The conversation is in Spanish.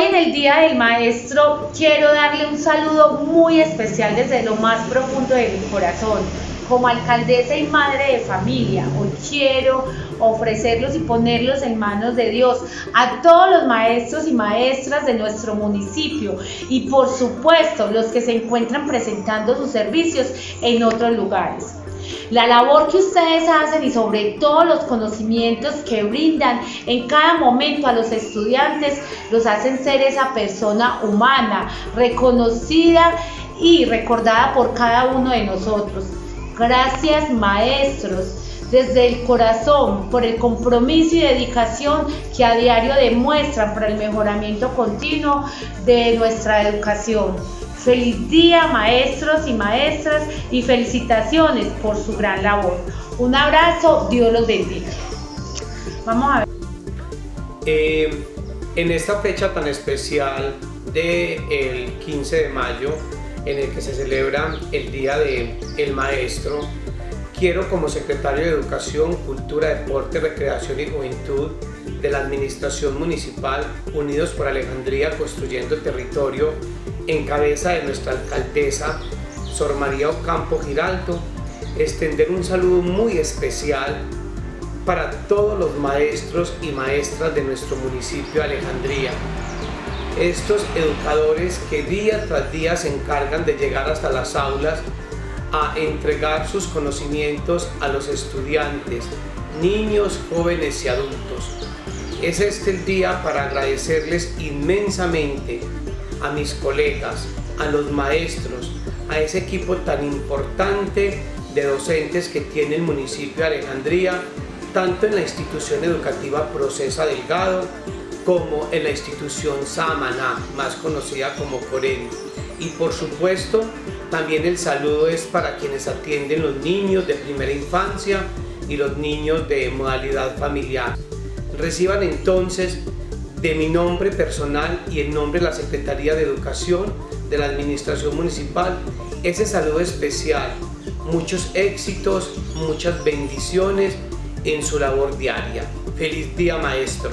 en el Día del Maestro quiero darle un saludo muy especial desde lo más profundo de mi corazón. Como alcaldesa y madre de familia, hoy quiero ofrecerlos y ponerlos en manos de Dios a todos los maestros y maestras de nuestro municipio y por supuesto los que se encuentran presentando sus servicios en otros lugares. La labor que ustedes hacen y sobre todo los conocimientos que brindan en cada momento a los estudiantes los hacen ser esa persona humana, reconocida y recordada por cada uno de nosotros. Gracias maestros desde el corazón por el compromiso y dedicación que a diario demuestran para el mejoramiento continuo de nuestra educación. Feliz día maestros y maestras y felicitaciones por su gran labor. Un abrazo, Dios los bendiga. Vamos a ver. Eh, en esta fecha tan especial del 15 de mayo, en el que se celebra el Día del el Maestro, quiero como secretario de Educación, Cultura, Deporte, Recreación y Juventud de la Administración Municipal Unidos por Alejandría Construyendo Territorio en cabeza de nuestra alcaldesa Sor María Ocampo Giraldo, extender un saludo muy especial para todos los maestros y maestras de nuestro municipio Alejandría. Estos educadores que día tras día se encargan de llegar hasta las aulas a entregar sus conocimientos a los estudiantes, niños, jóvenes y adultos. Es este el día para agradecerles inmensamente a mis colegas, a los maestros, a ese equipo tan importante de docentes que tiene el municipio de Alejandría, tanto en la institución educativa Procesa Delgado como en la institución Samaná, más conocida como Corén. Y por supuesto, también el saludo es para quienes atienden los niños de primera infancia y los niños de modalidad familiar. Reciban entonces de mi nombre personal y en nombre de la Secretaría de Educación de la Administración Municipal, ese saludo especial, muchos éxitos, muchas bendiciones en su labor diaria. Feliz día maestro.